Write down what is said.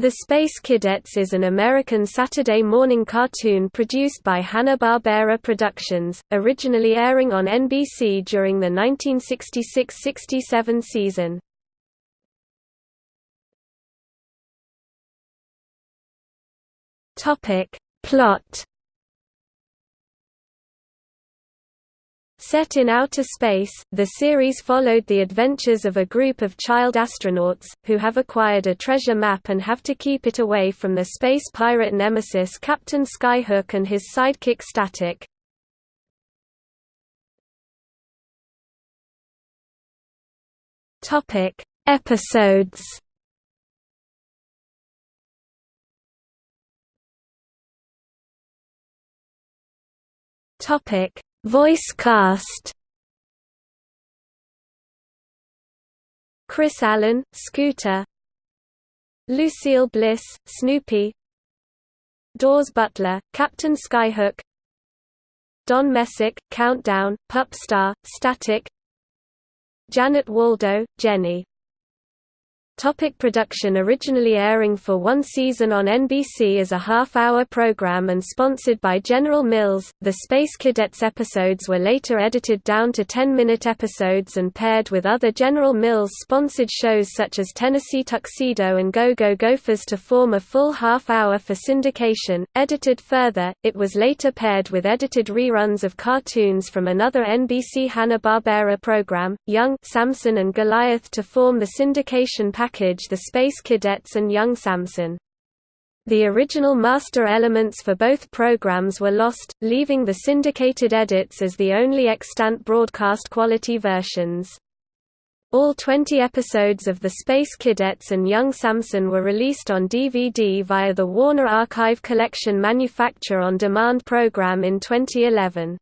The Space Kidettes is an American Saturday morning cartoon produced by Hanna-Barbera Productions, originally airing on NBC during the 1966–67 season. Plot Set in outer space, the series followed the adventures of a group of child astronauts, who have acquired a treasure map and have to keep it away from the space pirate nemesis Captain Skyhook and his sidekick Static. Episodes Topic Voice cast. Chris Allen, Scooter. Lucille Bliss, Snoopy. Daws Butler, Captain Skyhook. Don Messick, Countdown, Pup Star, Static. Janet Waldo, Jenny Topic production Originally airing for one season on NBC as a half-hour program and sponsored by General Mills, the Space Kidettes episodes were later edited down to 10-minute episodes and paired with other General Mills-sponsored shows such as Tennessee Tuxedo and Go-Go Gophers to form a full half-hour for syndication. Edited further, it was later paired with edited reruns of cartoons from another NBC Hanna-Barbera program, Young Samson and Goliath to form the syndication package package The Space Kidettes and Young Samson. The original master elements for both programs were lost, leaving the syndicated edits as the only extant broadcast quality versions. All 20 episodes of The Space Kidettes and Young Samson were released on DVD via the Warner Archive Collection Manufacture on Demand program in 2011.